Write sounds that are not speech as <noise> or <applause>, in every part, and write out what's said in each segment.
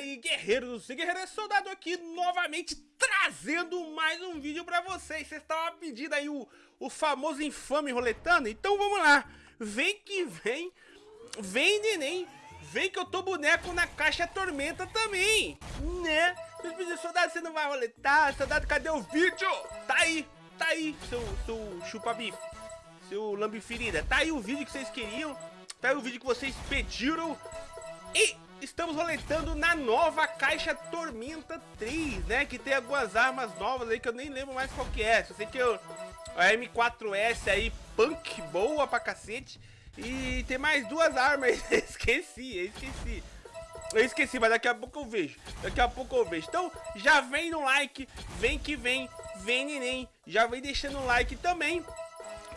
aí, guerreiros e guerreiros, soldado aqui novamente trazendo mais um vídeo pra vocês. Vocês estavam pedindo aí o, o famoso infame roletando, então vamos lá. Vem que vem, vem neném, vem que eu tô boneco na caixa tormenta também, né? Vocês pediram, soldado, você não vai roletar? Soldado, cadê o vídeo? Tá aí, tá aí, seu, seu chupa-bife, seu lambe-ferida. Tá aí o vídeo que vocês queriam, tá aí o vídeo que vocês pediram. E estamos roletando na nova caixa Tormenta 3, né? Que tem algumas armas novas aí que eu nem lembro mais qual que é. Só sei que eu, a M4S aí, punk, boa pra cacete. E tem mais duas armas, <laughs> esqueci, esqueci. Eu esqueci, mas daqui a pouco eu vejo. Daqui a pouco eu vejo. Então, já vem no like, vem que vem, vem neném. Já vem deixando o like também.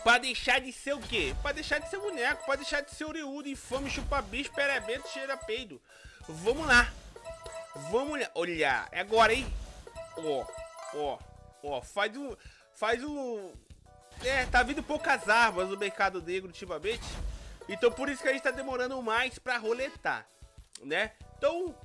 Pra deixar de ser o quê? Pra deixar de ser boneco, pra deixar de ser oriudo, infame, chupa-bicho, perebento, cheira peido. Vamos lá. Vamos olhar. É agora, hein? Ó, ó, ó. Faz um... Faz um... É, tá vindo poucas armas no mercado negro ultimamente. Então por isso que a gente tá demorando mais pra roletar, né? Então...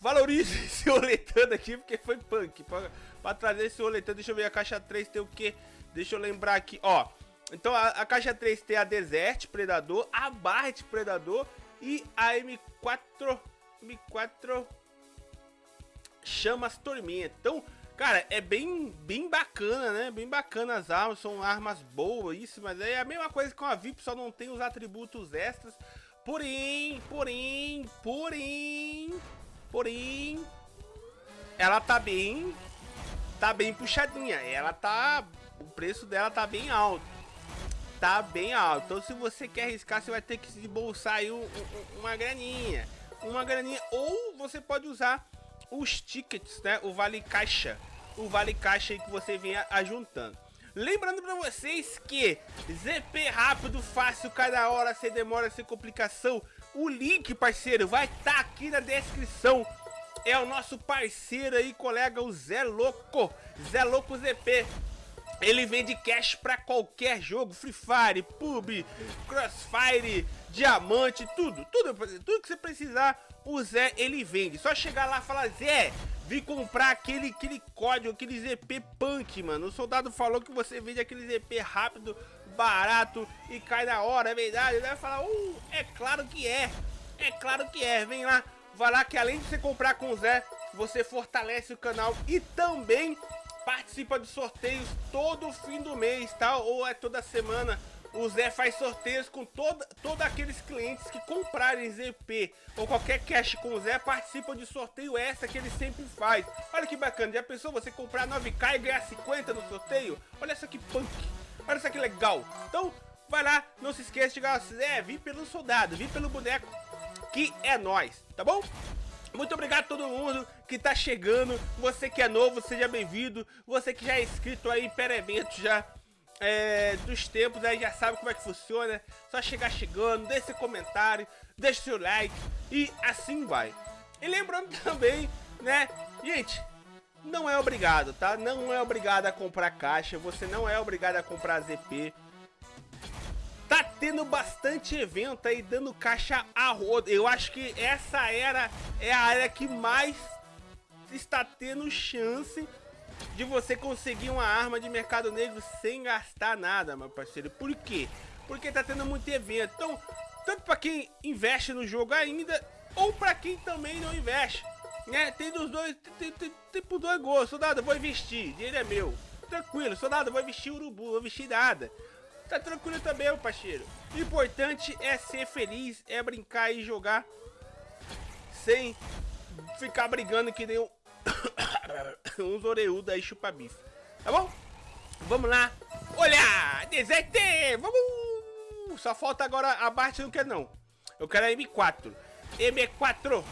Valorize <laughs> esse roletando aqui, porque foi punk. Pra, pra trazer esse roletando, deixa eu ver, a caixa 3 tem o quê? Deixa eu lembrar aqui, ó. Então a, a caixa 3 tem a Desert Predador, a Barret Predador e a M4 M4 Chamas Tormenta. Então, cara, é bem bem bacana, né? Bem bacana as armas, são armas boas, isso, mas é a mesma coisa com a VIP, só não tem os atributos extras. Porém, porém, porém, porém, ela tá bem, tá bem puxadinha. Ela tá o preço dela tá bem alto. Tá bem alto. Então se você quer arriscar, você vai ter que se bolsar aí um, um, uma graninha. Uma graninha. Ou você pode usar os tickets, né? O vale caixa. O vale caixa aí que você vem ajuntando. Lembrando pra vocês que ZP rápido, fácil, cada hora, sem demora, sem complicação. O link, parceiro, vai estar tá aqui na descrição. É o nosso parceiro aí, colega, o Zé Louco. Zé Louco ZP. Ele vende cash pra qualquer jogo, Free Fire, PUB, Crossfire, Diamante, tudo, tudo, tudo que você precisar, o Zé ele vende. Só chegar lá e falar, Zé, vim comprar aquele, aquele código, aquele ZP Punk, mano. O soldado falou que você vende aquele ZP rápido, barato e cai na hora, é verdade? Ele vai falar, uh, é claro que é, é claro que é, vem lá, vai lá que além de você comprar com o Zé, você fortalece o canal e também participa de sorteios todo fim do mês, tá? Ou é toda semana. O Zé faz sorteios com toda, todos aqueles clientes que comprarem ZP ou qualquer cash com o Zé participam de sorteio essa que ele sempre faz. Olha que bacana, já pensou você comprar 9k e ganhar 50 no sorteio? Olha só que punk, olha só que legal. Então, vai lá, não se esqueça de chegar, Zé, vim pelo soldado, vim pelo boneco, que é nós, tá bom? Muito obrigado a todo mundo que tá chegando. Você que é novo, seja bem-vindo. Você que já é inscrito aí em evento já é, dos tempos, aí já sabe como é que funciona. Só chegar chegando, deixe seu comentário, deixe seu like e assim vai. E lembrando <laughs> também, né, gente, não é obrigado, tá? Não é obrigado a comprar caixa, você não é obrigado a comprar ZP. Tá tendo bastante evento aí, dando caixa a roda. Eu acho que essa era é a área que mais está tendo chance de você conseguir uma arma de mercado negro sem gastar nada, meu parceiro. Por quê? Porque tá tendo muito evento. Então, tanto para quem investe no jogo ainda, ou para quem também não investe. Né? Tem dos dois, tem, tem, tem por dois gostos. Soldado, vou investir, dinheiro é meu. Tranquilo, soldado, vou investir urubu, vou investir nada. Tá tranquilo também, meu parceiro. O importante é ser feliz, é brincar e jogar sem ficar brigando que nem um... <coughs> uns oreudos aí chupa-bife. Tá bom? Vamos lá. Olha! Deserte! Vamos! Só falta agora a Bart não quer não. Eu quero a M4. M4.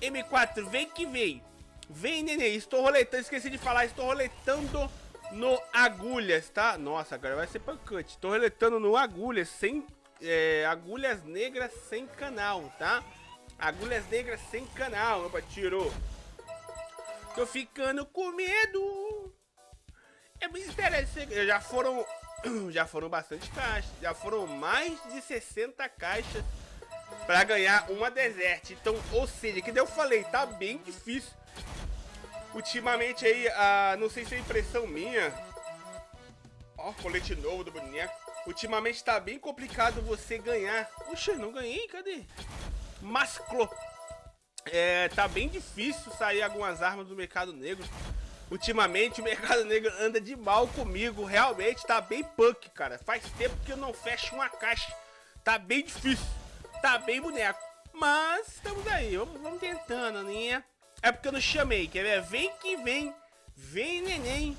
M4, vem que vem. Vem, neném. Estou roletando, esqueci de falar. Estou roletando no agulhas, tá? Nossa, agora vai ser pancante. Tô reletando no agulhas, sem... É, agulhas negras sem canal, tá? Agulhas negras sem canal, opa, tirou. Tô ficando com medo. É interessante. Já foram... <clears throat> Já foram bastante caixas. Já foram mais de 60 caixas pra ganhar uma desert. Então, ou seja, que eu falei, tá bem difícil. Ultimamente aí, ah, não sei se é impressão minha. Ó, colete novo do boneco. Ultimamente tá bem complicado você ganhar. Oxe, não ganhei, cadê? Masclo. É, tá bem difícil sair algumas armas do mercado negro. Ultimamente o mercado negro anda de mal comigo. Realmente tá bem punk, cara. Faz tempo que eu não fecho uma caixa. Tá bem difícil. Tá bem boneco. Mas estamos aí. Vamos, vamos tentando, né? É porque eu não chamei. Quer ver? Vem que vem. Vem, neném.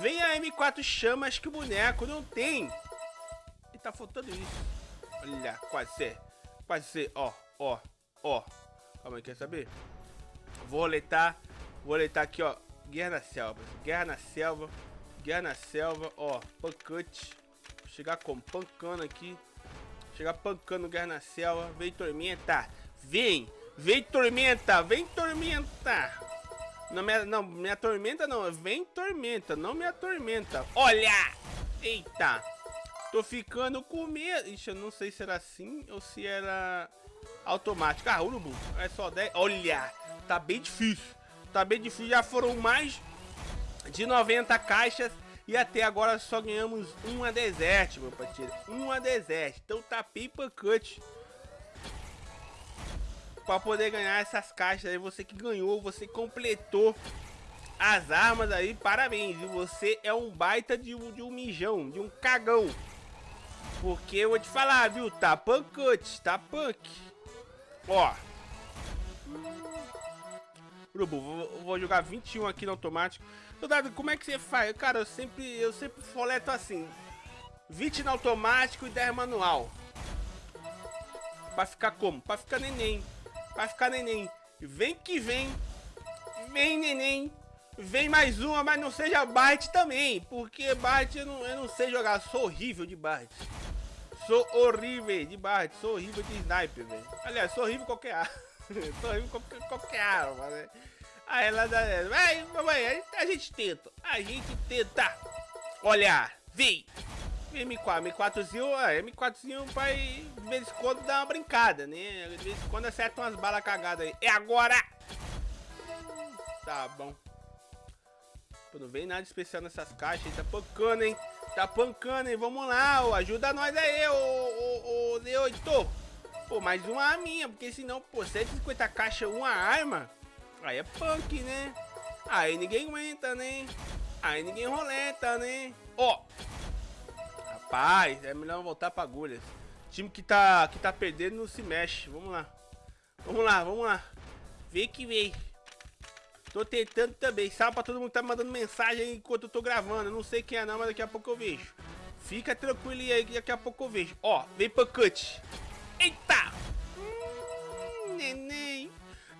Vem a M4 chamas que o boneco não tem. E tá faltando isso. Olha, quase. Quase. Ó, ó, ó. Calma aí, quer saber? Vou roletar. Vou roletar aqui, ó. Guerra na selva. Guerra na selva. Guerra na selva. Ó, pancante. Chegar com pancando aqui. Chegar pancando Guerra na selva. Vem tormenta. Vem. Vem tormenta. Vem tormenta. Não, minha, não, minha tormenta não. Vem tormenta. Não me atormenta. Olha. Eita. Tô ficando com medo. Ixi, eu não sei se era assim ou se era automático. Ah, urubu. É só 10. Olha. Tá bem difícil tá bem difícil. Já foram mais de 90 caixas e até agora só ganhamos uma desert, meu parceiro. Uma desert. Então tá pipa cut. Pra poder ganhar essas caixas aí. Você que ganhou, você completou as armas aí. Parabéns. E você é um baita de, de um mijão, de um cagão. Porque eu vou te falar, viu? Tá punk cut, tá punk. Ó. Urubu, vou, vou jogar 21 aqui no automático. Soldado, como é que você faz? Cara, eu sempre, eu sempre foleto assim. 20 no automático e 10 manual. Pra ficar como? Pra ficar neném. Pra ficar neném. Vem que vem. Vem neném. Vem mais uma, mas não seja byte também. Porque byte eu não, eu não sei jogar. Sou horrível de byte. Sou horrível de byte. Sou horrível de sniper, velho. Aliás, sou horrível qualquer arma. <laughs> sou horrível qualquer, qualquer arma, né? Aí ela dá. Vai, mamãe, a gente tenta. A gente tenta. Olha, vem. M4, M4zinho, M4zinho vai de vez em quando dar uma brincada, né? De vez em quando acerta umas balas cagadas aí. É agora! Tá bom. Pô, não vem nada especial nessas caixas, hein? Tá pancando, hein? Tá pancando, hein? Vamos lá, ó. Ajuda nós aí, ô, ô, ô, D8. Pô, mais uma minha, porque senão, pô, 150 caixas, uma arma. Aí é punk, né? Aí ninguém aguenta, né? Aí ninguém roleta, né? Ó. Rapaz, é melhor voltar pra agulhas. Time que tá, que tá perdendo não se mexe. Vamos lá. Vamos lá, vamos lá. Vê que vem. Tô tentando também. Salve pra todo mundo que tá mandando mensagem enquanto eu tô gravando. Não sei quem é não, mas daqui a pouco eu vejo. Fica tranquilo aí que daqui a pouco eu vejo. Ó, vem pra cut. Eita! Hum, neném.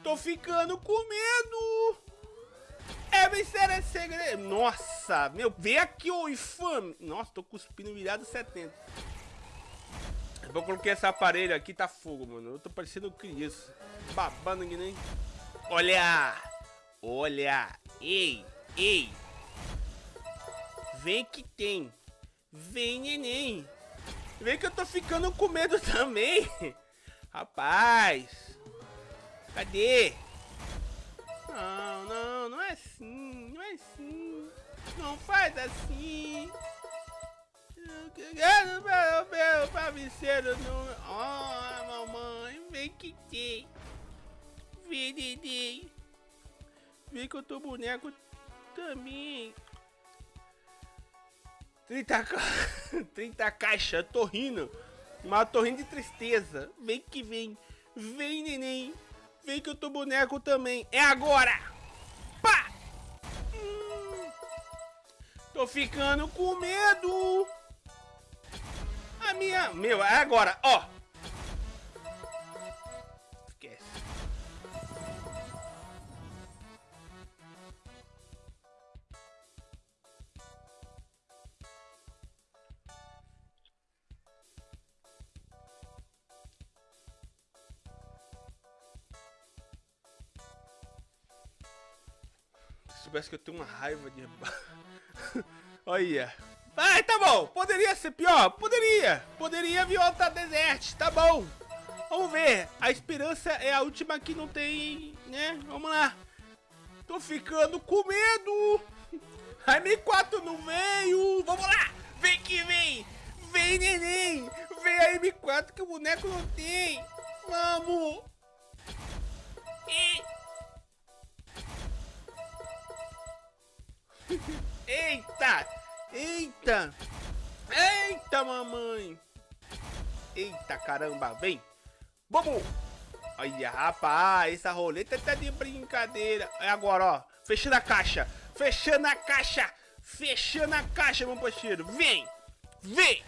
Tô ficando com medo. É vencer é segredo. Nossa, meu, vem aqui, ô infame. Nossa, tô cuspindo virado 70. Eu coloquei esse aparelho aqui, tá fogo, mano. Eu tô parecendo criança. Babando que nem... Olha! Olha! Ei! Ei! Vem que tem! Vem, neném! Vem que eu tô ficando com medo também! Rapaz! Cadê? Não, não, não é assim, não é assim. Não faz assim. Meu, meu travesseiro não... Oh, mamãe, vem que tem. Vem, Dede. Vem que eu tô boneco também. 30, ca... <laughs> 30 caixa, tô rindo. Mas tô rindo de tristeza. Vem que vem. Vem, neném. Vem que eu tô boneco também. É agora! Tô ficando com medo. A minha... Meu, é agora, ó. soubesse que eu tenho uma raiva de... <laughs> <laughs> Olha. Ai, tá bom. Poderia ser pior? Poderia. Poderia vir outra desert. Tá bom. Vamos ver. A esperança é a última que não tem, né? Vamos lá. Tô ficando com medo. <laughs> A M4 não veio. Vamos lá. Vem que vem. Vem, neném. Vem a M4 que o boneco não tem. Vamos. E... Eita. Eita. Eita, mamãe. Eita, caramba. Vem. Vamos! Olha, rapaz, essa roleta tá de brincadeira. É agora, ó. Fechando a caixa. Fechando a caixa. Fechando a caixa, meu parceiro. Vem! Vem!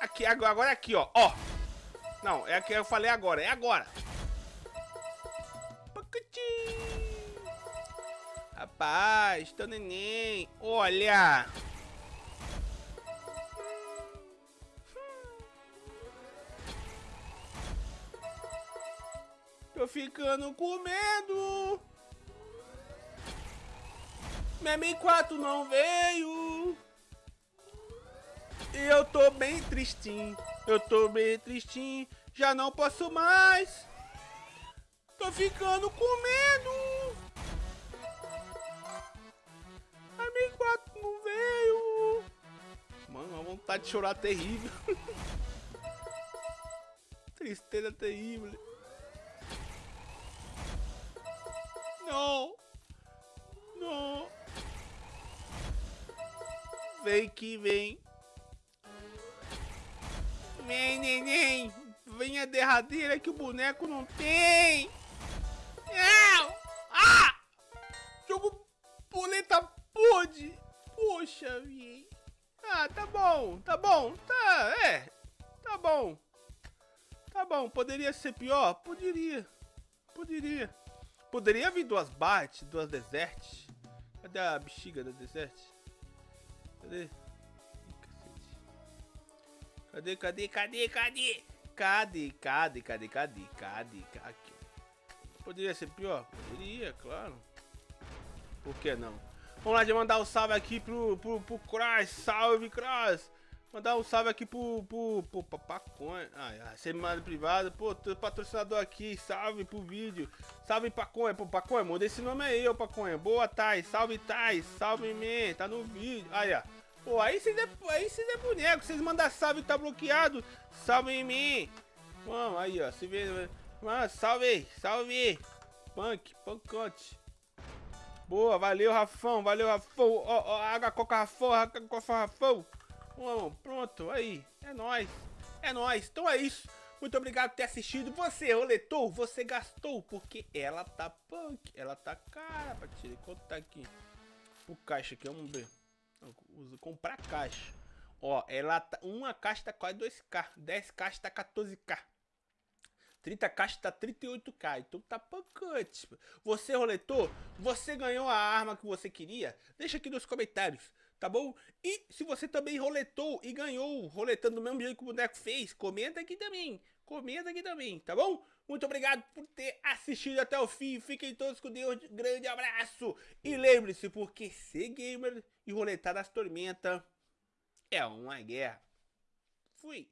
Aqui, agora, é aqui, ó. Ó. Não, é que eu falei agora. É agora. Rapaz, tô neném. Olha. Tô ficando com medo. Minha 4 não veio. E eu tô bem tristinho. Eu tô bem tristinho. Já não posso mais. Tô ficando com medo. Vontade de chorar terrível. <laughs> Tristeza terrível. Não. Não. Vem que vem. Vem, neném. Vem a derradeira que o boneco não tem. Não. Ah! Jogo boleta pode. Poxa, vem. Tá bom, tá bom, tá, é, tá bom. Tá bom, poderia ser pior? Poderia, poderia. Poderia vir duas Bart, duas Desert. Cadê a bexiga da Desert? Cadê? Cadê, cadê, cadê, cadê? Cadê, cadê, cadê, cadê, cadê? Aqui. Poderia ser pior? Poderia, claro. Por que não? Vamos lá de mandar um salve aqui pro, pro, pro Cross. Salve, Cross! Mandar um salve aqui pro, pro, pro, pro Paconha. Ai, ai, semana privada. Pô, tô patrocinador aqui. Salve pro vídeo. Salve Paconha. Pô, Paconha, muda esse nome aí, ô Paconha. Boa, Thais. Salve, Thais. Salve, me. Tá no vídeo. Aí, ó. Pô, aí vocês é, aí é boneco. Vocês mandam salve tá bloqueado. Salve em mim. Vamos, aí, ó. Se vê. Mano, salve. Salve. Punk. Punkote. Boa, valeu, Rafão. Valeu, Rafão. Ó, ó, água, coca, Rafão. Água, coca, Rafão. Bom, pronto, aí, é nóis, é nóis, então é isso. Muito obrigado por ter assistido. Você roletou, você gastou, porque ela tá punk, ela tá cara pra tirar. Quanto tá aqui? O caixa aqui, vamos ver. Usa comprar caixa. Ó, ela tá, uma caixa tá quase 2k, 10 caixas tá 14k. 30 caixas tá 38k, então tá pancante. Você roletou? Você ganhou a arma que você queria? Deixa aqui nos comentários tá bom? E se você também roletou e ganhou, roletando do mesmo jeito que o boneco fez, comenta aqui também, comenta aqui também, tá bom? Muito obrigado por ter assistido até o fim, fiquem todos com Deus, grande abraço, e lembre-se, porque ser gamer e roletar nas tormentas é uma guerra. Fui!